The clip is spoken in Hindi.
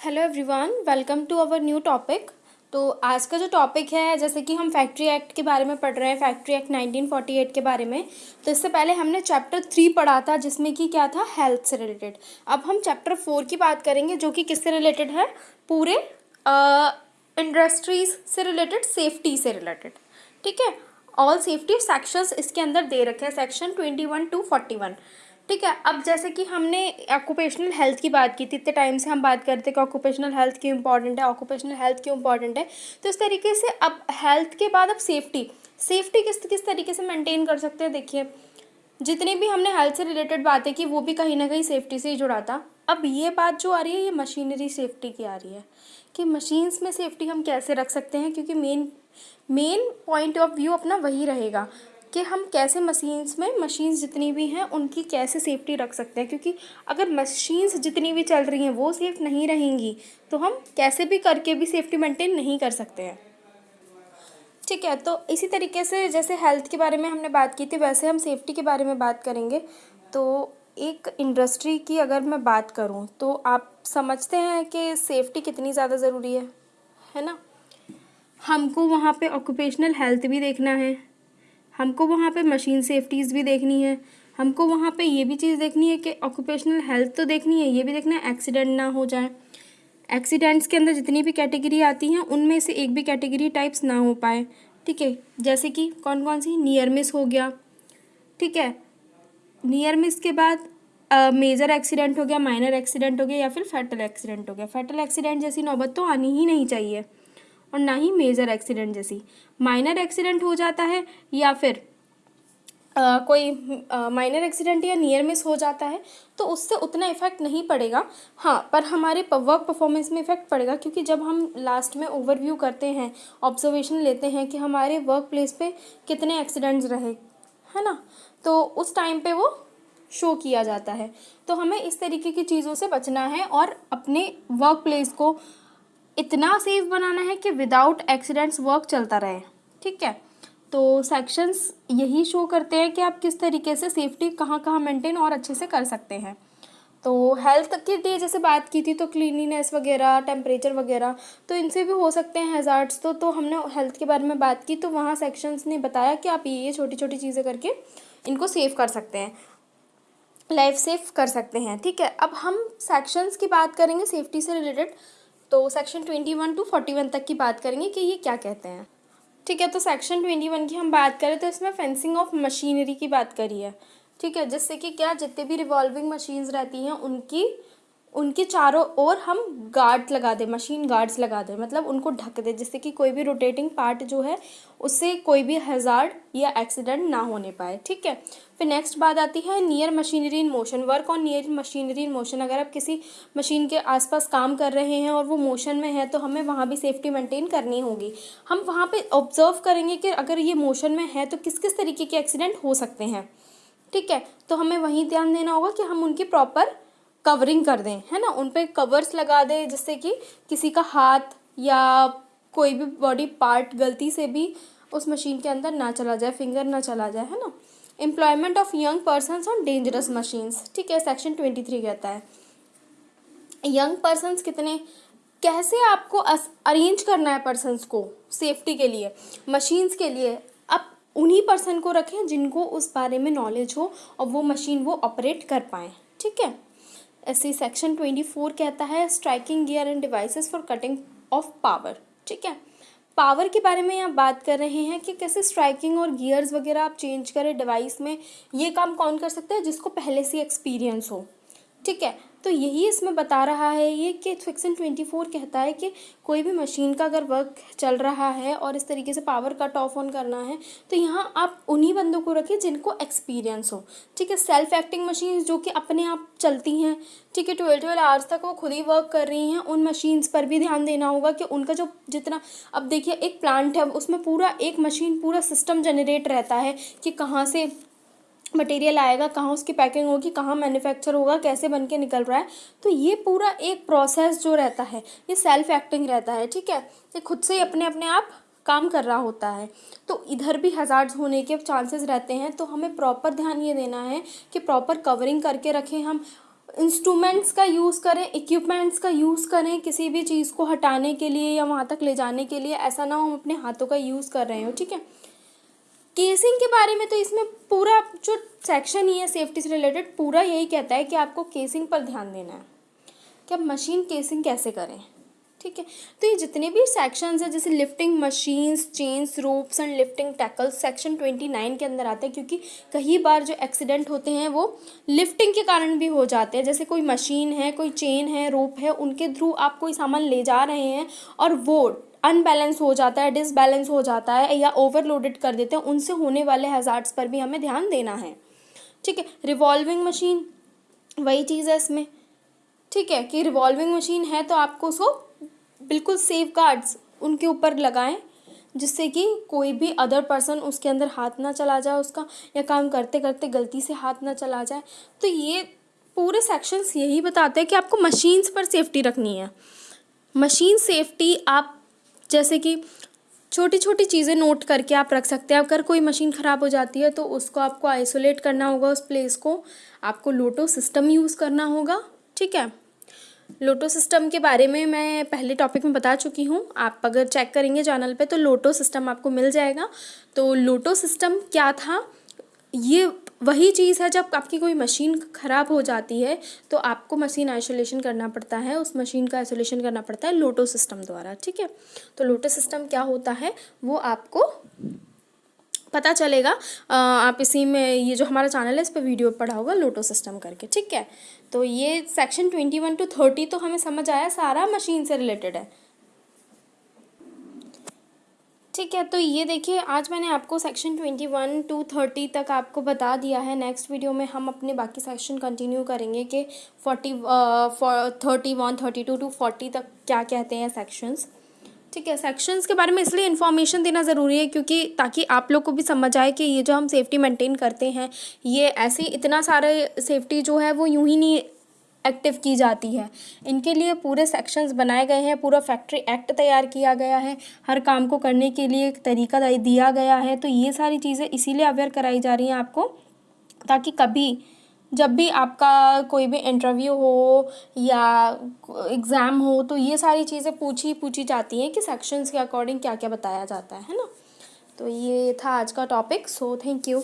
Hello everyone welcome to our new topic तो आज का जो टॉपिक है, जैसे कि हम फैक्ट्री एक्ट के बारे में पढ़ रहे हैं फैक्ट्री एक्ट 1948 के बारे में तो इससे पहले हमने चैप्टर थ्री पढ़ा था, जिसमें कि क्या था? हेल्थ से रिलेटेड अब हम चैप्टर फोर की बात करेंगे, जो कि किससे रिलेटेड है? पूरे इंडस्ट्रीज़ से रिलेटेड सेफ्टी से रिलेटेड ठीक है? ऑल सेफ्टी सेक्शंस इसके अंदर दे रखे हैं section twenty one two forty one ठीक है, अब जैसे कि हमने ऑक्यूपेशनल हेल्थ की बात की थी, इतने टाइम से हम बात करते कि ऑक्यूपेशनल हेल्थ क्यों इंपॉर्टेंट है ऑक्यूपेशनल हेल्थ क्यों इंपॉर्टेंट है तो इस तरीके से अब हेल्थ के बाद अब सेफ्टी सेफ्टी किस किस तरीके से मेंटेन कर सकते हैं? देखिए, जितनी भी हमने हेल्थ से रिलेटेड बातें की, वो भी कहीं ना कहीं सेफ्टी से ही जुड़ा था अब ये बात जो आ रही है, ये मशीनरी सेफ्टी की आ रही है, कि मशीन्स में सेफ्टी हम कैसे रख सकते हैं? क्योंकि main main point of view अपना वही रहेगा। कि हम कैसे मशीन्स में मशीन्स जितनी भी हैं, उनकी कैसे सेफ्टी रख सकते हैं? क्योंकि अगर मशीन्स जितनी भी चल रही हैं, वो सेफ़ नहीं रहेंगी तो हम कैसे भी करके भी सेफ्टी मेंटेन नहीं कर सकते हैं। ठीक है तो इसी तरीके से जैसे हेल्थ के बारे में हमने बात की थी, वैसे हम सेफ्टी के बारे में बात करेंगे। तो एक इंडस्ट्री की अगर मैं बात करूँ तो आप समझते हैं कि सेफ्टी कितनी ज़्यादा ज़रूरी है? है ना? हमको वहाँ पे ऑक्यूपेशनल हेल्थ भी देखना है। हमको वहाँ पे मशीन सेफ्टीज़ भी देखनी है। हमको वहाँ पे ये भी चीज़ देखनी है कि ऑक्यूपेशनल हेल्थ तो देखनी है, ये भी देखना है एक्सीडेंट ना हो जाए। एक्सीडेंट्स के अंदर जितनी भी कैटेगरी आती हैं, उनमें से एक भी कैटेगरी टाइप्स ना हो पाए। ठीक है? जैसे कि कौन कौन सी? नियर मिस हो गया। ठीक है? नियर मिस के बाद मेजर एक्सीडेंट हो गया माइनर एक्सीडेंट हो गया या फिर फैटल एक्सीडेंट हो गया। फैटल एक्सीडेंट जैसी नौबत तो आनी ही नहीं चाहिए। और ना ही मेजर एक्सीडेंट जैसी। माइनर एक्सीडेंट हो जाता है या फिर आ, कोई माइनर एक्सीडेंट या नियर मिस हो जाता है तो उससे उतना इफ़ेक्ट नहीं पड़ेगा। हाँ पर हमारे वर्क परफॉर्मेंस में इफ़ेक्ट पड़ेगा क्योंकि जब हम लास्ट में ओवरव्यू करते हैं ऑब्जर्वेशन लेते हैं कि हमारे वर्क प्लेस पे कितने एक्सीडेंट्स रहे है ना? तो उस टाइम पे वो शो किया जाता है। तो हमें इस तरीके की चीज़ों से बचना है और अपने वर्क प्लेस को इतना सेफ़ बनाना है कि विदाउट एक्सीडेंट्स वर्क चलता रहे, ठीक है? तो सेक्शंस यही शो करते हैं कि आप किस तरीके से सेफ्टी कहाँ कहाँ मेंटेन और अच्छे से कर सकते हैं। तो हेल्थ के लिए जैसे बात की थी तो क्लीनिनेस वगैरह टेम्परेचर वगैरह तो इनसे भी हो सकते हैं हेजार्ड्स तो तो हमने हेल्थ के बारे में बात की तो वहाँ सेक्शंस ने बताया कि आप ये छोटी छोटी चीज़ें करके इनको सेव कर सकते हैं। लाइफ सेफ़ कर सकते हैं, ठीक है? अब हम सेक्शंस की बात करेंगे सेफ्टी से रिलेटेड तो section twenty one two forty one तक की बात करेंगे कि ये क्या कहते हैं। ठीक है तो सेक्शन ट्वेंटी वन की हम बात करें तो इसमें फेंसिंग ऑफ़ मशीनरी की बात करी है। ठीक है, जिससे कि क्या जितने भी रिवॉल्विंग मशीन्स रहती हैं, उनकी उनके चारों ओर हम गार्ड लगा दें मशीन गार्ड्स लगा दें मतलब उनको ढक दें, जिससे कि कोई भी रोटेटिंग पार्ट जो है, उससे कोई भी हज़ार्ड या एक्सीडेंट ना होने पाए, ठीक है? फिर नेक्स्ट बात आती है near machinery in motion work on near machinery in motion अगर आप किसी मशीन के आसपास काम कर रहे हैं और वो मोशन में है तो हमें वहाँ भी सेफ्टी मेंटेन करनी होगी। हम वहाँ पे ऑब्ज़र्व करेंगे कि अगर ये मोशन में है तो किस किस तरीके के एक्सीडेंट हो सकते हैं, ठीक है? तो हमें वहीं ध्यान देना होगा कि हम उनकी प्रॉपर कवरिंग कर दें, है ना? उन पर कवर्स लगा दें, जिससे कि किसी का हाथ या कोई भी बॉडी पार्ट गलती से भी उस मशीन के अंदर ना चला जाए फिंगर ना चला जाए, है ना? Employment of young persons on dangerous machines ठीक है? सेक्शन ट्वेंटी थ्री कहता है। यंग पर्सनस कितने, कैसे आपको अरेंज करना है पर्सनस को सेफ्टी के लिए? मशीन्स के लिए आप उन्हीं पर्सन को रखें जिनको उस बारे में नॉलेज हो और वो मशीन वो ऑपरेट कर पाएँ, ठीक है? ऐसे सेक्शन ट्वेंटी फोर कहता है striking gear and devices for cutting off power ठीक है? पावर के बारे में आप बात कर रहे हैं कि कैसे स्ट्राइकिंग और गियर्स वगैरह आप चेंज करें डिवाइस में, ये काम कौन कर सकता है? जिसको पहले से एक्सपीरियंस हो। ठीक है? तो यही इसमें बता रहा है ये कि सेक्शन ट्वेंटी फोर कहता है कि कोई भी मशीन का अगर वर्क चल रहा है और इस तरीके से पावर कट ऑफ़ ऑन करना है तो यहाँ आप उन्हीं बंदों को रखें जिनको एक्सपीरियंस हो। ठीक है सेल्फ एक्टिंग मशीन जो कि अपने आप चलती हैं, ठीक है ट्वेल्व ट्वेल्व आवर्स तक वो खुद ही वर्क कर रही हैं, उन मशीन्स पर भी ध्यान देना होगा कि उनका जो जितना, अब देखिए एक प्लांट है, उसमें पूरा एक मशीन पूरा सिस्टम जनरेट रहता है कि कहाँ से मटेरियल आएगा, कहाँ उसकी पैकिंग होगी, कहाँ मैन्युफैक्चर होगा, कैसे बन के निकल रहा है तो ये पूरा एक प्रोसेस जो रहता है, ये सेल्फ एक्टिंग रहता है, ठीक है? ये खुद से ही अपने अपने आप काम कर रहा होता है। तो इधर भी हज़ार्ड्स होने के चांसेस रहते हैं तो हमें प्रॉपर ध्यान ये देना है कि प्रॉपर कवरिंग करके रखें हम। इंस्ट्रूमेंट्स का यूज़ करें इक्विपमेंट्स का यूज़ करें, किसी भी चीज़ को हटाने के लिए या वहाँ तक ले जाने के लिए, ऐसा ना हो हम अपने हाथों का यूज़ कर रहे हो, ठीक है? केसिंग के बारे में तो इसमें पूरा जो सेक्शन ही है सेफ्टी से रिलेटेड पूरा यही कहता है कि आपको केसिंग पर ध्यान देना है। कि आप मशीन केसिंग कैसे करें, ठीक है? तो ये जितने भी सेक्शंस हैं, जैसे lifting machines chains ropes and lifting tackles section twenty nine के अंदर आते हैं, क्योंकि कई बार जो एक्सीडेंट होते हैं, वो लिफ्टिंग के कारण भी हो जाते हैं। जैसे कोई मशीन है, कोई चेन है रोप है, उनके थ्रू आप कोई सामान ले जा रहे हैं और वो अनबैलेंस हो जाता है डिसबैलेंस हो जाता है या ओवरलोडेड कर देते हैं, उनसे होने वाले हज़ार्ड्स पर भी हमें ध्यान देना है। ठीक है रिवॉल्विंग मशीन वही चीज़ है इसमें। ठीक है कि रिवॉल्विंग मशीन है तो आपको उसको बिल्कुल सेफ़ गार्ड्स उनके ऊपर लगाएँ, जिससे कि कोई भी अदर पर्सन उसके अंदर हाथ ना चला जाए उसका, या काम करते करते गलती से हाथ ना चला जाए। तो ये पूरे सेक्शंस यही बताते हैं कि आपको मशीन्स पर सेफ्टी रखनी है। मशीन सेफ्टी आप जैसे कि छोटी छोटी चीज़ें नोट करके आप रख सकते हैं। अगर कोई मशीन ख़राब हो जाती है तो उसको आपको आइसोलेट करना होगा उस प्लेस को। आपको लोटो सिस्टम यूज़ करना होगा, ठीक है? लोटो सिस्टम के बारे में मैं पहले टॉपिक में बता चुकी हूँ। आप अगर चेक करेंगे चैनल पे तो लोटो सिस्टम आपको मिल जाएगा। तो लोटो सिस्टम क्या था? ये वही चीज़ है जब आपकी कोई मशीन ख़राब हो जाती है तो आपको मशीन आइसोलेशन करना पड़ता है। उस मशीन का आइसोलेशन करना पड़ता है लोटो सिस्टम द्वारा, ठीक है? तो लोटो सिस्टम क्या होता है, वो आपको पता चलेगा। आप इसी में ये जो हमारा चैनल है, इस पर वीडियो पढ़ा होगा लोटो सिस्टम करके, ठीक है? तो ये section twenty one two thirty तो हमें समझ आया सारा मशीन से रिलेटेड है। ठीक है तो ये देखिए, आज मैंने आपको section twenty one two thirty तक आपको बता दिया है। नेक्स्ट वीडियो में हम अपने बाकी सेक्शन कंटिन्यू करेंगे कि forty thirty one thirty two two forty तक क्या कहते हैं सेक्शंस ठीक है सेक्शंस के बारे में इसलिए इन्फॉर्मेशन देना ज़रूरी है क्योंकि ताकि आप लोग को भी समझ आए कि ये जो हम सेफ्टी मेंटेन करते हैं, ये ऐसे इतना सारे सेफ्टी जो है वो यूँ ही नहीं एक्टिव की जाती है। इनके लिए पूरे सेक्शंस बनाए गए हैं, पूरा फैक्ट्री एक्ट तैयार किया गया है। हर काम को करने के लिए एक तरीका दिया गया है। तो ये सारी चीज़ें इसीलिए अवेयर कराई जा रही हैं आपको, ताकि कभी, जब भी आपका कोई भी इंटरव्यू हो या एग्ज़ाम हो तो ये सारी चीज़ें पूछी पूछी जाती हैं कि सेक्शंस के अकॉर्डिंग क्या क्या बताया जाता है ना? तो ये था आज का टॉपिक सो थैंक यू